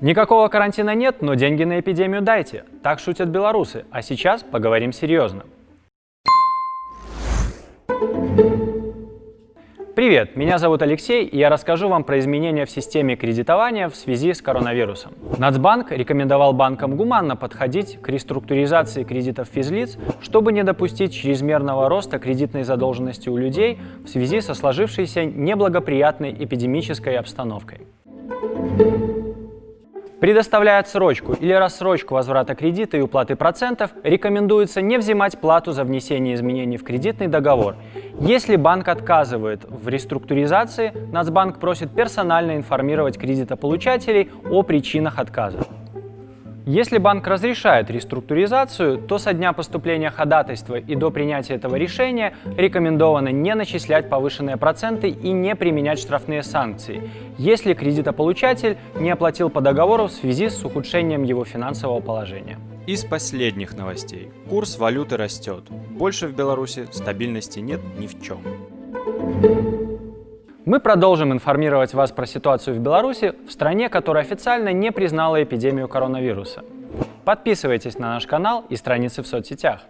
Никакого карантина нет, но деньги на эпидемию дайте. Так шутят белорусы. А сейчас поговорим серьезно. Привет, меня зовут Алексей, и я расскажу вам про изменения в системе кредитования в связи с коронавирусом. Нацбанк рекомендовал банкам гуманно подходить к реструктуризации кредитов физлиц, чтобы не допустить чрезмерного роста кредитной задолженности у людей в связи со сложившейся неблагоприятной эпидемической обстановкой. Предоставляя отсрочку или рассрочку возврата кредита и уплаты процентов, рекомендуется не взимать плату за внесение изменений в кредитный договор. Если банк отказывает в реструктуризации, Нацбанк просит персонально информировать кредитополучателей о причинах отказа. Если банк разрешает реструктуризацию, то со дня поступления ходатайства и до принятия этого решения рекомендовано не начислять повышенные проценты и не применять штрафные санкции, если кредитополучатель не оплатил по договору в связи с ухудшением его финансового положения. Из последних новостей. Курс валюты растет. Больше в Беларуси стабильности нет ни в чем. Мы продолжим информировать вас про ситуацию в Беларуси, в стране, которая официально не признала эпидемию коронавируса. Подписывайтесь на наш канал и страницы в соцсетях.